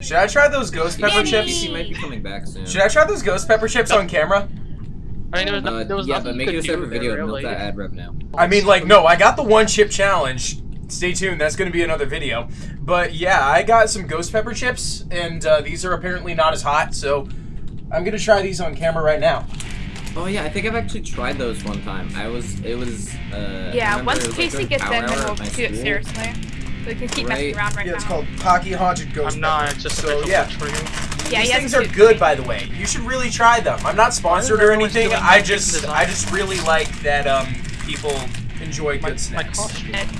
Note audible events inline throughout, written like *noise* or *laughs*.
Should I try those ghost pepper chips? He might be coming back soon. Should I try those ghost pepper chips on camera? I mean, there was, no, Uh, there was yeah, nothing but you make could it a separate there, video and milk really. that ad revenue. I mean, like, no, I got the one chip challenge. Stay tuned, that's gonna be another video. But yeah, I got some ghost pepper chips, and uh, these are apparently not as hot, so I'm gonna try these on camera right now. Oh yeah, I think I've actually tried those one time. I was, it was, uh. Yeah, once it was, like, Casey during gets power in, then we'll do it seriously. We can keep Right. messing around right Yeah, it's now. called Paqui Haunted Ghost I'm not, it's just a So, visual yeah. for you. Yeah, These he things are do- good, by the way. You should really try them. I'm not sponsored or anything. I just, design? I just really like that um people enjoy My, good snacks.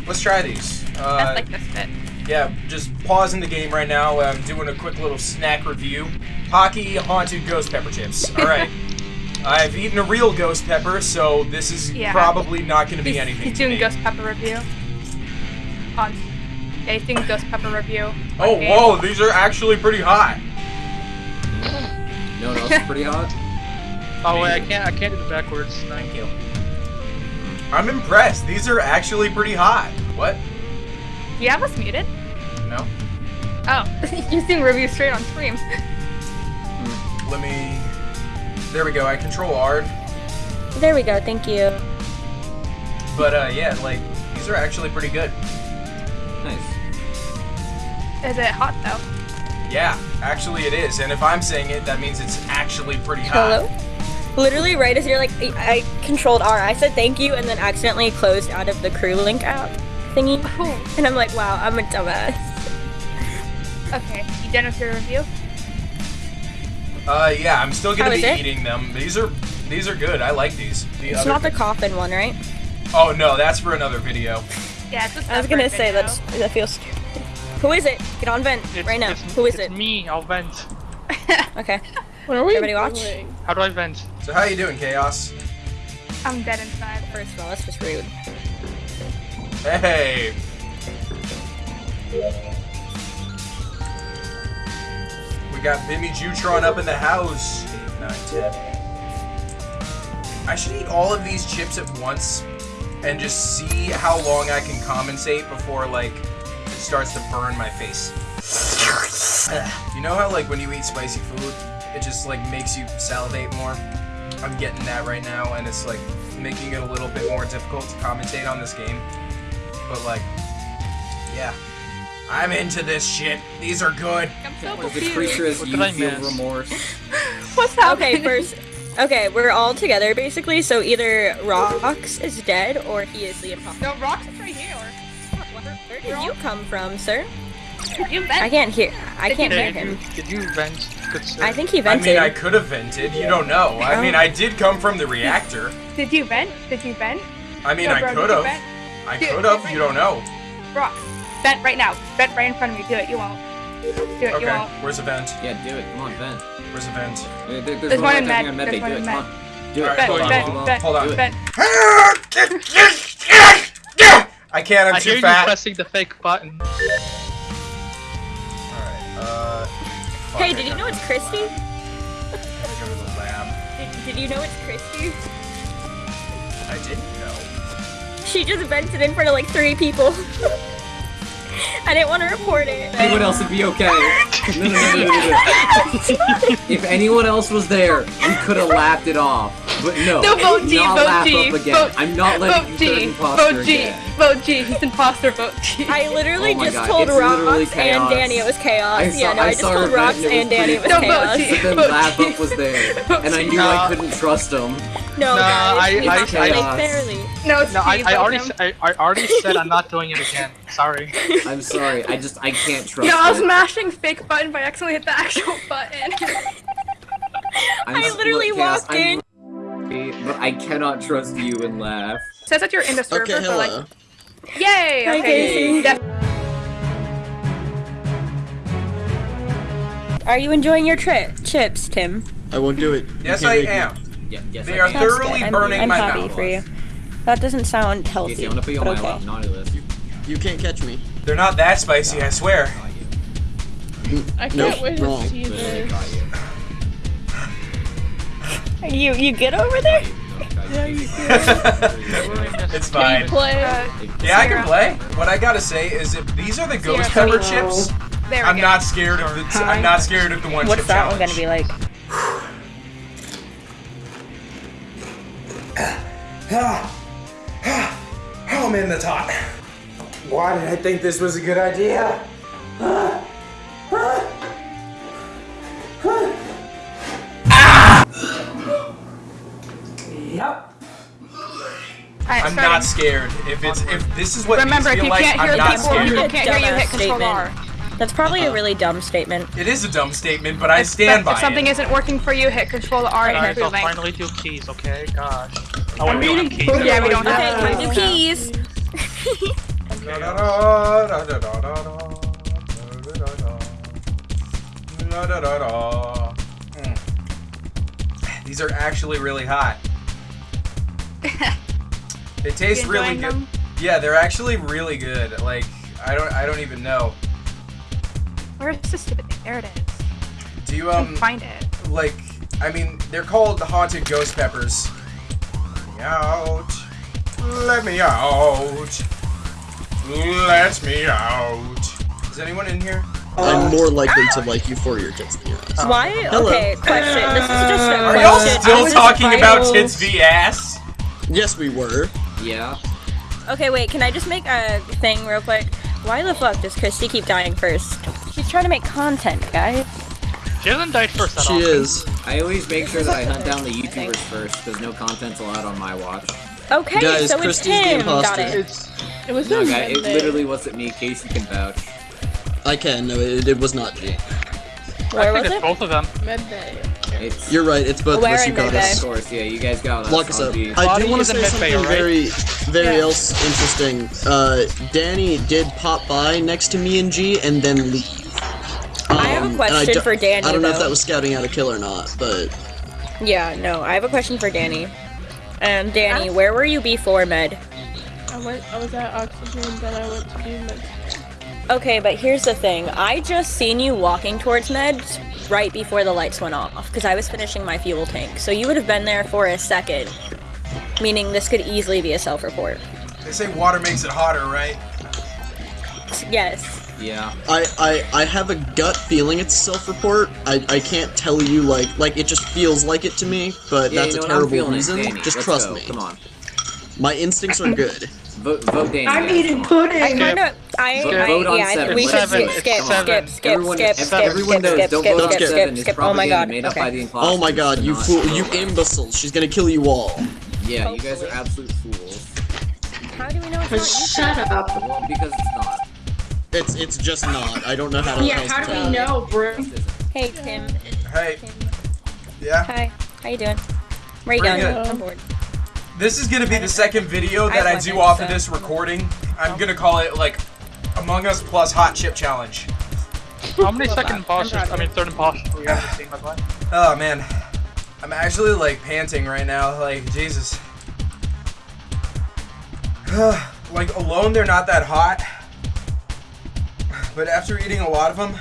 Let's try these. That's Uh, like this fit. yeah, just pausing the game right now. I'm doing a quick little snack review. Paqui Haunted Ghost Pepper Chips. All right. *laughs* I've eaten a real ghost pepper, so this is Yeah. probably not going to be anything. he's to doing me. ghost pepper review. On. Yeah, he's doing ghost pepper review. Oh, Okay. whoa! These are actually pretty hot. No, no, it's pretty hot. Oh wait, I can't, I can't do the backwards. Thank you. I'm impressed. These are actually pretty hot. What? Do you have us muted? No. Oh, *laughs* you're doing review straight on stream. Let me. There we go. I control R. There we go, thank you. But uh, yeah, like these are actually pretty good. Nice. Is it hot though? Yeah, actually it is. And if I'm saying it, that means it's actually pretty hot. Hello? Literally, right as you're like, I I controlled R. I said thank you and then accidentally closed out of the CrewLink app thingy. Oh, And I'm like, wow, I'm a dumbass. okay. You done with your review? Uh, yeah, I'm still gonna How be it? eating them. These are these are good. I like these. The It's not the coffin one, right? Oh no, that's for another video. Yeah, it's a I was gonna say video. that's that feels stupid. Who is it? Get on vent It's, right now. Who is it's it? me, I'll vent. *laughs* Okay. What are we Everybody watch? doing? How do I vent? So how you doing, Chaos? I'm dead inside. First of all, that's just rude. Hey. We got Bimmy Jutron up in the house. Eight, nine, ten. I should eat all of these chips at once and just see how long I can compensate before like it starts to burn my face. you know how like when you eat spicy food, it just like makes you salivate more? I'm getting that right now and it's like making it a little bit more difficult to commentate on this game. But like, yeah. I'm into this shit. These are good. I'm so What if the creature is What you feel remorse? *laughs* What's happening? Okay, first. Okay, we're all together basically, so either Rox is dead or he is the imposter. No, Rox is right here. Where did you come from, sir? You I can't hear. I Did can't you hear Did you, him. did you vent? Good sir. I think he vented. I mean, I could have vented. You don't know. I Oh. mean, I did come from the reactor. Did you vent? Did you vent? I mean, No, I could have. I could have. right You don't know. Rox, vent right now. Vent right in front of me. Do it. You won't. Do it. You Okay. won't. Where's the vent? Yeah, do it. Come on, vent. Where's the vent? There- There's, There's one one in right med. There's one Do in it. med. Come on. Do it. Alright, Vent. hold on, Vent. Vent. hold on. Do it. Vent. *laughs* I can't. I'm I hear too you fat. pressing the fake button. Alright. Uh. Hey, did you know it's Christy? I gotta go to the lab. Did, did you know it's Christy? I didn't know. She just vented in front of like three people. *laughs* I didn't want to report it. Anyone else would be okay. *laughs* No, no, no, no, no, no. *laughs* if anyone else was there, we could have laughed it off. But no, No, vote do G, not vote laugh G, up again. vote- I'm not letting Vote you G. turn imposter Vote G. again. Vote G. He's imposter. Vote G. *laughs* I literally Oh my just God, told it's literally Rox and chaos. Danny it was chaos. I yeah, saw- no, I I, just saw told her Rox vent and it and was Danny it was No, chaos. vote G. But *laughs* then Vote Laugh G. Up was there, *laughs* Vote and I G. knew No. I couldn't trust him. No, No, guys, I- you I- have to I- play fairly. No, it's No, I, G. I vote already, him. s- I, I already said I'm not doing it again. Sorry. I'm sorry. I just I can't trust No, I was it. mashing fake button, but I accidentally hit the actual button. I'm I s- literally look, Chaos, walked I'm in. Sorry, But I cannot trust you and laugh. Says that you're in the server, Okay, but hello. like, yay! Hi, okay, Casey. Are you enjoying your trip, chips, Tim? I won't do it. Yes, I am. Yeah, yes, They I are can. That's thoroughly good. I'm, burning I'm my happy mouth. for you. That doesn't sound healthy, Casey, I'm gonna put you on but my okay. naughty list. You can't catch me. They're not that spicy, I swear. Nope, Nope, I can't wait to see Literally this. Got you. You you good over there? Yeah, you *laughs* it's Can fine. you play? uh, Yeah, I can play. What I gotta say is if these are the ghost Sarah, pepper hello. chips, There I'm go. not scared of the. T- I'm not scared of the one What's chip that one gonna be like? Oh man, that's hot. Why did I think this was a good idea? I'm starting. not scared. If it's if this is what Remember, if you like, can't I'm hear not people, scared. people can't hear you, hit Dumbass Control R. statement. That's probably a uh-huh. really dumb statement. It is a dumb statement, but I stand by. If by something it. isn't working for you, hit Control R and Guys, hit I'll Link. finally do keys, okay? Gosh. Oh, wait, we keys. Yeah, we don't Okay, have time to. to keys. These are actually really hot. *laughs* They taste really good. them? Yeah, they're actually really good. Like I don't I don't even know. Where's this stupid thing? There it is. Do you um find it. like I mean they're called the haunted ghost peppers. Let me out. Let me out. Let me out. Is anyone in here? I'm more likely to like you for your tits than your ass. Why? Hello. Okay, question. This is just a Are y'all still talking about Vitals- tits v ass? Yes, we were. Yeah. Okay, wait. Can I just make a thing real quick? Why the fuck does Christy keep dying first? She's trying to make content, guys. She hasn't died first that She often. is. I always make sure that I hunt down the YouTubers first, because no content's allowed on my watch. Okay, Guys, so it's Christy's the him. Got it. It's it was No, in guy, it literally wasn't me. Casey can vouch. I can. No, it, it was not G. Where I was think it's it? both of them. Midday. It's You're right. It's both of us. You got Midday? of course, yeah. You guys got us. Lock us up. the- I do want to say something right? very, very Yeah. else interesting. Uh, Danny did pop by next to me and G and then leave. I have a Um, question for Danny, I don't know if that was scouting out a kill or not, but Yeah, no. I have a question for Danny. And Danny, where were you before med? I went. I was at oxygen, then I went to med. Okay, but here's the thing. I just seen you walking towards meds right before the lights went off because I was finishing my fuel tank. So you would have been there for a second. Meaning this could easily be a self-report. They say water makes it hotter, right? Yes. Yeah. I, I, I have a gut feeling it's self-report. I, I can't tell you like like it just feels like it to me, but Yeah, that's you know a terrible reason. it, Danny. Just Let's trust go. me. Come on. My instincts are good. Vote, vote Danny. I'm guys. eating pudding. I kind of, I, Vote- I, vote on yeah, I think seven. we should seven. skip, It's skip, seven. skip, skip, Everyone, skip, skip, everyone skip, knows. skip, Don't skip, vote skip, seven. seven. skip, skip. Oh my god. made up by the Okay. imposters. Oh my god, you not fool, you imbeciles! She's gonna kill you all. Yeah, you guys are absolute fools. How do we know it's not you? Shut up. Well, because it's not. It's it's just not. I don't know how to. Yeah, how do we know, bro? Hey, Tim. Hey. Yeah. Hi. How you doing? Where you going? I'm bored. This is gonna be the second video that I I, do off of this recording. I'm gonna call it like Among Us plus Hot Chip Challenge. How many second imposters? I mean, third imposters do we have in the team, by the way? Oh man, I'm actually like panting right now. Like Jesus. *sighs* like alone, they're not that hot, but after eating a lot of them,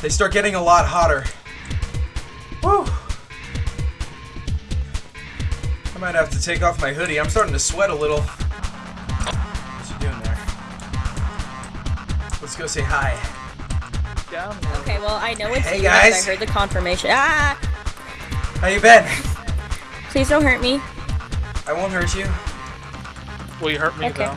they start getting a lot hotter. Woo. I might have to take off my hoodie. I'm starting to sweat a little. Let's go say hi. Down. Okay, well, I know it's Hey, you because guys. I heard the confirmation. Ah! How you been? Please don't hurt me. I won't hurt you. Will you hurt me Okay. though?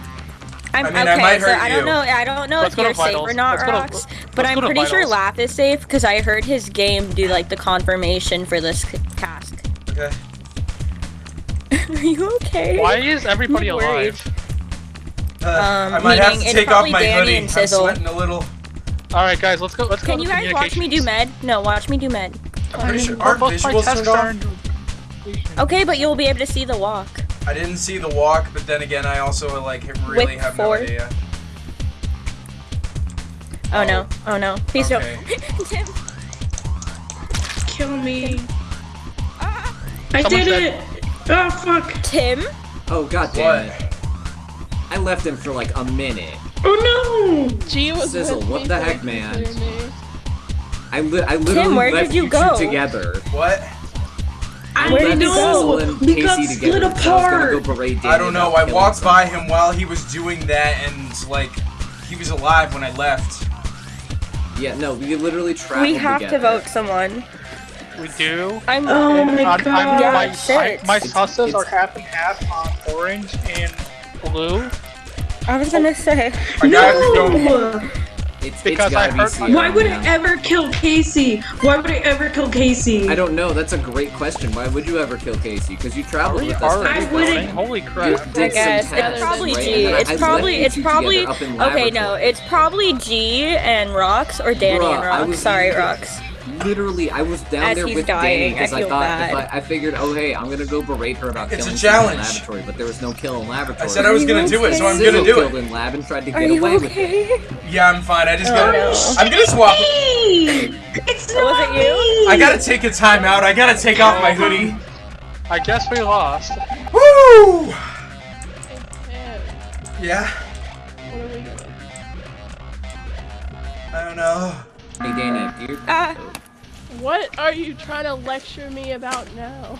I'm I mean, I okay, might so hurt I don't know. I don't know Let's if you're safe vitals. or not, Let's go to- but I'm pretty sure vitals. Laugh is safe because I heard his game do like the confirmation for this task. Okay. *laughs* Are you okay? Why is everybody alive? Uh, Um, I might have meaning to it's take off my Danny hoodie. and I'm sweating a little. All right, guys, let's go. Let's go. Can you guys watch me do med? No, watch me do med. I'm pretty sure. Both Aren't visuals turned on? Okay, but you'll be able to see the walk. I didn't see the walk, but then again, I also like really With have four. no idea. Oh, no. Oh no. Please Okay. don't. *laughs* Tim. Kill me. Ah. I Someone did said- it. Oh fuck. Tim? Oh god damn What? it. I left him for like a minute. Oh no. G was Sizzle, with what me, the heck, man? cleared. I, li- I literally where left did you you go? two together. What? I Where didn't did you know. Sizzle and We Casey got together. split I apart. go I don't know. I killing walked by him while he was doing that, and like, he was alive when I left. Yeah, no, we literally traveled We have to vote someone. We do. I'm. Oh my I'm, I'm. Yeah, my, shit. my It's- susses are half and half on orange and blue. I was gonna say. I gotta go. No! It's, Because it's gotta I be heard- Why would I ever kill Casey? Why would I ever kill Casey? I don't know. That's a great question. Why would you ever kill Casey? Because you traveled with us. I wouldn't- voting? Holy You crap. did I guess some it's probably right? G. And It's I probably you it's probably together up in okay. No, it's probably G and Rocks or Danny Bruh, and Rocks. Sorry, literally- Rocks. Literally, I was down As there with dying, Danny because I I, thought if I, I figured, oh hey, I'm gonna go berate her about It's a killing someone in challenge. laboratory, but there was no kill in laboratory. I said I was gonna you do it, so I'm okay? gonna do killed it. in lab and tried to Are get you away with it. okay? Yeah, I'm fine. I just Oh, gotta. no. I'm gonna swap. Me! *laughs* It's not Was it you? I gotta take a time out. I gotta take off my hoodie. I guess we lost. Woo! Yeah, Yeah. what are we doing? I don't know. Hey Danny, you Ah. What are you trying to lecture me about now?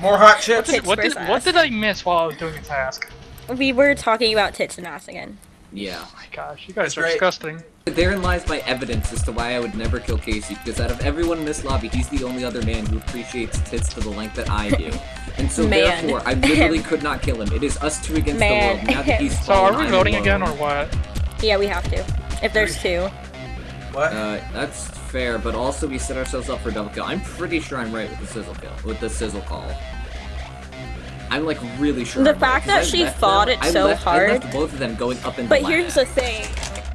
More hot chips. Tits What did, what did I miss while I was doing a task? We were talking about tits and ass again. yeah. Oh my gosh, you guys That's are right. disgusting. Therein lies my evidence as to why I would never kill Casey, because out of everyone in this lobby, he's the only other man who appreciates tits to the length that I do. *laughs* And so Man. therefore, I literally *laughs* could not kill him. It is us two against Man. the world. Now that he's *laughs* So are we voting alone. again or what? Yeah, we have to. If there's two. What? Uh, that's fair, but also we set ourselves up for double kill. I'm pretty sure I'm right with the sizzle kill, with the sizzle call. I'm like really sure. The I'm right, that I she left fought them- it I so left, I hard. left both of them going up in But the here's the thing.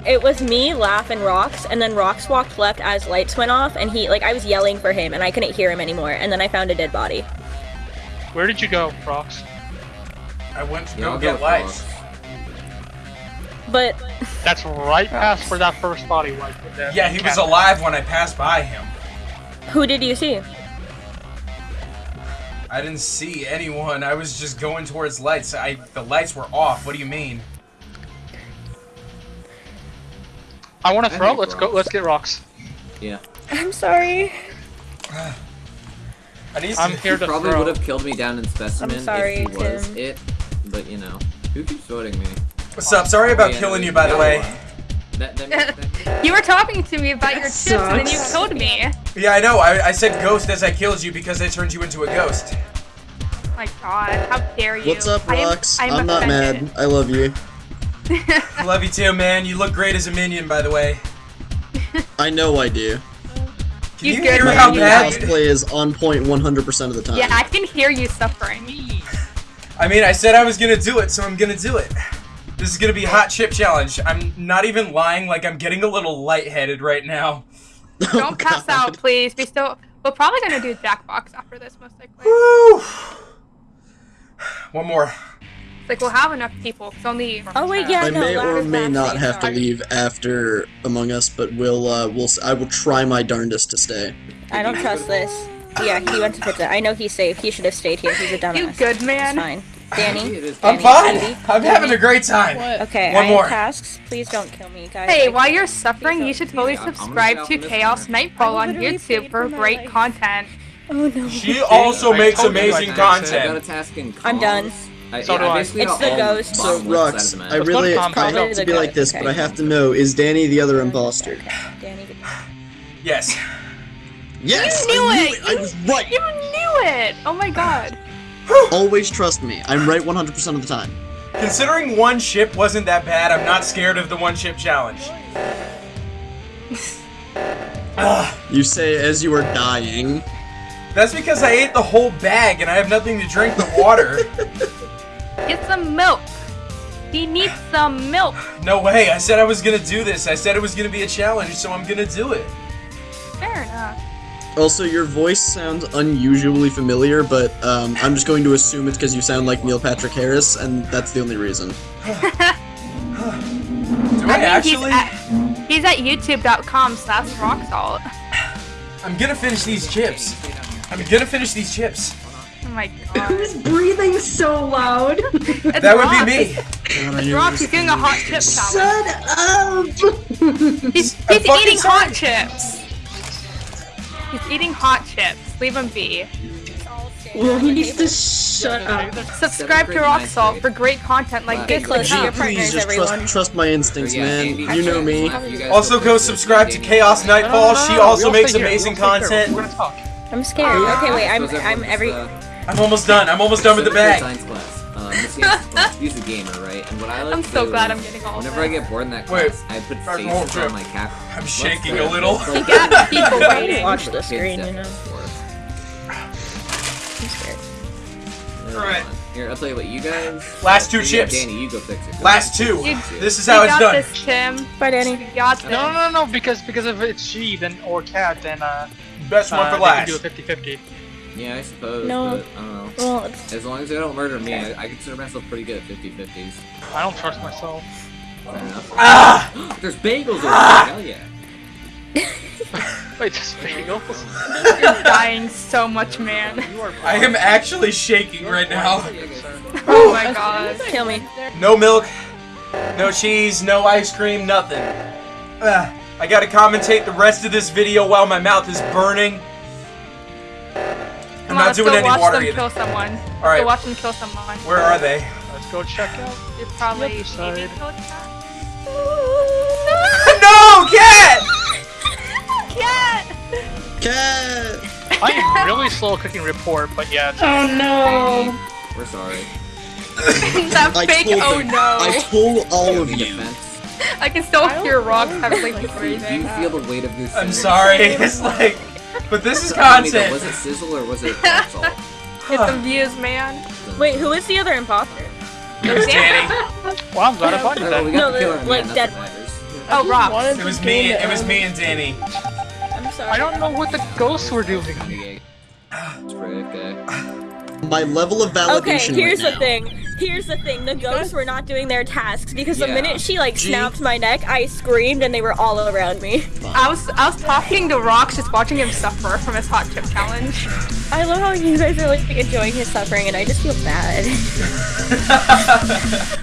It was me, Laugh, and Rocks, and then Rocks walked left as lights went off, and he, like, I was yelling for him, and I couldn't hear him anymore, and then I found a dead body. Where did you go, Rocks? I went to Yeah, go I'll get with lights. Ross. But, That's right past where that first body was. Yeah, he was alive when I passed by him. who did you see? I didn't see anyone. I was just going towards lights. I the lights were off. What do you mean? I want to throw. Let's go. Let's get rocks. Yeah. I'm sorry. *sighs* I need I'm here to Probably throw. would have killed me down in specimen sorry, if he was Tim. it, but you know, who keeps voting me? What's up? Sorry about Yeah, killing you, by the way. That, that, that, You were talking to me about your That chips and then you killed me. Yeah, I know. I, I said ghost as I killed you because I turned you into a ghost. Oh my god, how dare you. What's up, I am- Rox? I am I'm not mad. I love you. I love you too, man. You look great as a minion, by the way. I know I do. Can You you, good, hear man. how bad? Cosplay is on point 100% of the time. Yeah, I can hear you suffering. I mean, I said I was gonna do it, so I'm gonna do it. This is gonna be hot chip challenge. I'm not even lying. Like I'm getting a little lightheaded right now. *laughs* Don't pass out, please. We still. We're probably gonna do Jackbox after this, most likely. Woo! One more. It's like we'll have enough people. It's only. Oh, wait, yeah. I no, may or may not have to leave after Among Us, but we'll uh, we'll I will try my darndest to stay. I don't trust this. Yeah, he went to pizza. I know he's safe. He should have stayed here. He's a dumbass. You good, man? It's man? fine. Danny? *laughs* it is I'm fine. Andy, I'm having a great time. What? Okay, One I more. have tasks. Please don't kill me, guys. Hey, while you're suffering, you should totally Yeah, subscribe to Chaos one. Nightfall on YouTube for for great life. content. Oh no. She also I makes told you amazing I I got a content. task in I'm done. comms. I, So yeah, do I I. basically It's got the ghost. So bottom left Rux, of the map. I really to I combat. hate to be like this, Okay. but I have to know: is Danny the other imposter? Danny. Yes. Yes, You knew I it! I was right. You knew it! Oh my god. *sighs* Always trust me. I'm right 100% of the time. Considering one ship wasn't that bad, I'm not scared of the one chip challenge. Ugh, *sighs* ah. You say as you are dying. that's because I ate the whole bag and I have nothing to drink the water. *laughs* Get some milk. He needs some milk. *sighs* no way. I said I was gonna do this. I said it was gonna be a challenge, so I'm gonna do it. Fair enough. Also, your voice sounds unusually familiar, but um, I'm just going to assume it's because you sound like Neil Patrick Harris, and that's the only reason. *sighs* *sighs* Do I I mean, actually? he's at, he's at youtube.com slash rocksalt. *sighs* I'm gonna finish these chips. I'm gonna finish these chips. Oh my god. *laughs* Who's breathing so loud? *laughs* It's That would be me. It's Rox, he's doing a hot chip challenge. Shut up! *laughs* He's, he's eating sorry. hot chips. He's eating hot chips. Leave him be. It's all safe. Well, he needs to shut up. Subscribe to Rock Salt for great content like this. Get close to your partners, Please just everyone. trust, trust my instincts, So, yeah, man. You know me. after you guys Also, go go fix it, subscribe to Chaos Nightfall. She also we'll makes amazing we'll content. We're gonna talk. I'm scared. Okay, wait. I'm I'm every. I'm almost done. I'm almost done with the Civic bag. Science class. Uh, Miss Yancey's class. She's a gamer, right? And what I like I'm to so do glad I'm getting all of Whenever I get bored in that Wait, I put Dr. faces Holmström. on my cap. I'm Let's shaking go. a little. Let's go. You got *laughs* people waiting. Watch the kids screen, you step know. forward. I'm scared. Alright. Here, I'll tell you what, you guys. Last two chips. Danny, you go fix it. Go Last two. You- This is You how it's got done. this, Tim. Bye, Danny. You got this. No, no, no, no, because because if it's she then or cat, then uh, Best one uh for they last. do a 50-50. Yeah, I suppose, No. but I don't know. Well, As long as they don't murder me, I, I consider myself pretty good at 50-50s. I don't trust myself. Fair enough. Ah! *gasps* There's bagels over there, hell yeah. *laughs* Wait, there's bagels? You're dying so much, man. You are I am actually shaking right now. *laughs* Oh my god. kill me. No milk, no cheese, no ice cream, nothing. Ah, I gotta commentate the rest of this video while my mouth is burning. I'm on, not let's doing go any watch water them either. kill someone. All right. Go watch them kill someone. Where are they? Let's go check out. You're probably Yep, side. maybe killed *laughs* no, cat! Cat! *laughs* Cat! I am really slow cooking report, but yeah. It's, Oh no. We're sorry. *laughs* that I fake told oh them. no. I told all of you. defense, I can still hear rocks having like do breathing. you feel the weight of this? I'm sorry. It's like, but this is Tell me though, content. Was it sizzle or was it rock salt? Get some views, man. Wait, who is the other imposter? Danny. well, I'm glad I found you oh, Alright, well, we then. No, the the- man, like, that's dead what. Oh, Rob. It was me. It was me and Danny. I'm sorry. I don't know what the ghosts were doing. Okay. It's pretty. My level of validation. Okay, validation here's right the thing. Here's the thing. The ghosts were not doing their tasks because the Yeah. minute she like snapped my neck, I screamed and they were all around me. I was I was talking to Rocks, just watching him suffer from his hot chip challenge. I love how you guys are like enjoying his suffering and I just feel bad. *laughs*